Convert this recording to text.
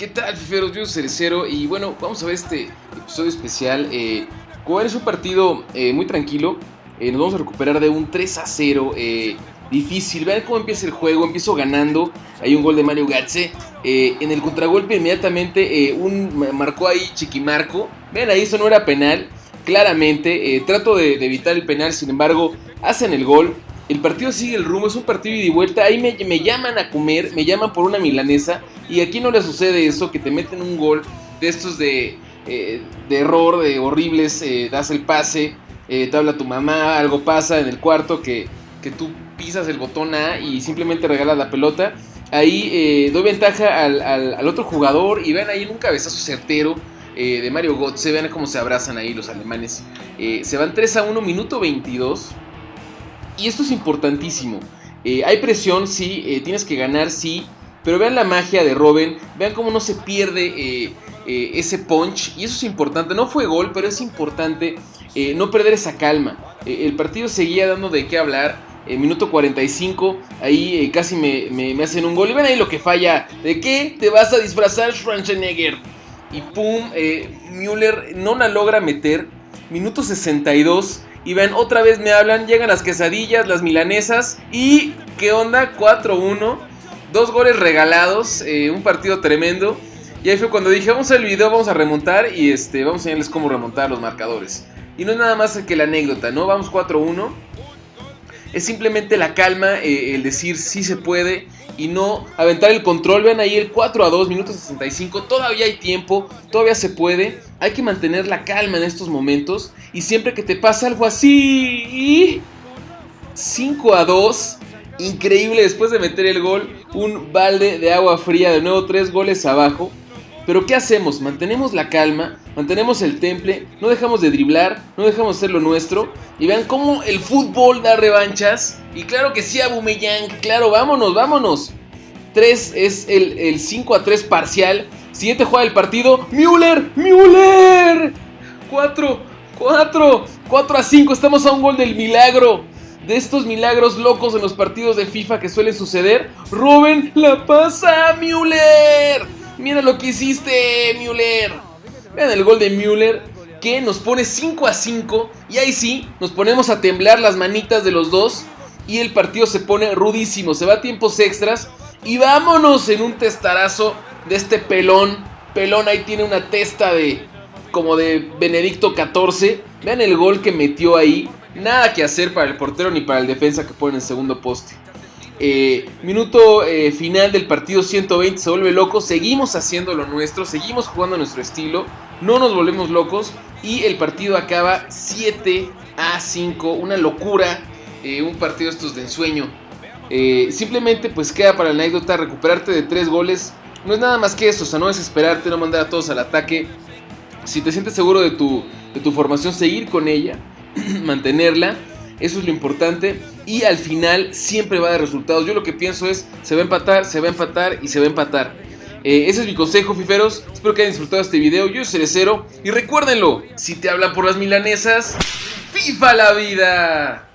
¿Qué tal, fiferos? Yo soy Cerecero y bueno, vamos a ver este episodio especial. Eh, es un partido eh, muy tranquilo, eh, nos vamos a recuperar de un 3 a 0 eh, difícil. Vean cómo empieza el juego, empiezo ganando. Hay un gol de Mario Gatze. en el contragolpe inmediatamente un, marcó ahí Chiquimarco. Vean ahí, eso no era penal. Claramente, trato de evitar el penal, sin embargo, hacen el gol. El partido sigue el rumbo, es un partido y de vuelta. Ahí me, llaman a comer, me llaman por una milanesa. Y aquí no le sucede eso, que te meten un gol de estos de, eh, de error, de horribles. Eh, das el pase, eh, te habla tu mamá, algo pasa en el cuarto que, que tú pisas el botón A y simplemente regalas la pelota. Ahí doy ventaja al, otro jugador y ven ahí en un cabezazo certero. de Mario Götze, vean cómo se abrazan ahí los alemanes. se van 3 a 1, minuto 22 y esto es importantísimo. Eh, hay presión, sí, eh, tienes que ganar, sí. Pero vean la magia de Robin, vean cómo no se pierde eh, ese punch. Y eso es importante, no fue gol, pero es importante no perder esa calma. el partido seguía dando de qué hablar. minuto 45, ahí casi me, hacen un gol. Y ven ahí lo que falla. ¿De qué te vas a disfrazar, Schwarzenegger? Y pum, Müller no la logra meter. Minuto 62. Y ven, otra vez me hablan, llegan las quesadillas, las milanesas. Y, ¿qué onda? 4-1. Dos goles regalados, eh, un partido tremendo. Y ahí fue cuando dije, vamos al video, vamos a remontar y este, vamos a enseñarles cómo remontar los marcadores. Y no es nada más que la anécdota, ¿no? Vamos 4-1 es simplemente la calma, eh, el decir sí se puede y no aventar el control. Vean ahí el 4 a 2, minutos 65. Todavía hay tiempo, todavía se puede. Hay que mantener la calma en estos momentos. Y siempre que te pasa algo así, 5 a 2. Increíble después de meter el gol. Un balde de agua fría. De nuevo, 3 goles abajo. Pero ¿qué hacemos? Mantenemos la calma, mantenemos el temple, no dejamos de driblar, no dejamos de hacer lo nuestro. Y vean cómo el fútbol da revanchas. Y claro que sí, Abumeyang, claro, vámonos, vámonos. 3 es el, 5 a 3 parcial. Siguiente juega del partido. Müller, Müller. 4, 4, 4 a 5. Estamos a un gol del milagro. De estos milagros locos en los partidos de FIFA que suelen suceder. Rubén la pasa a Müller. Mira lo que hiciste, Müller. Vean el gol de Müller que nos pone 5 a 5. Y ahí sí, nos ponemos a temblar las manitas de los dos. Y el partido se pone rudísimo. Se va a tiempos extras. Y vámonos en un testarazo de este pelón. Pelón ahí tiene una testa de como de Benedicto XIV. Vean el gol que metió ahí. Nada que hacer para el portero ni para el defensa que pone en segundo poste. Eh, minuto eh, final del partido 120 se vuelve loco. Seguimos haciendo lo nuestro, seguimos jugando nuestro estilo. No nos volvemos locos. Y el partido acaba 7 a 5. Una locura. Eh, un partido estos de ensueño. simplemente pues queda para la anécdota recuperarte de 3 goles. No es nada más que eso. O sea, no desesperarte, no mandar a todos al ataque. Si te sientes seguro de tu, de tu formación, seguir con ella. mantenerla. Eso es lo importante. Y al final siempre va de resultados. Yo lo que pienso es, se va a empatar, se va a empatar y se va a empatar. Eh, ese es mi consejo, fiferos. Espero que hayan disfrutado este video. Yo soy Cerecero. Y recuérdenlo, si te hablan por las milanesas, FIFA la vida.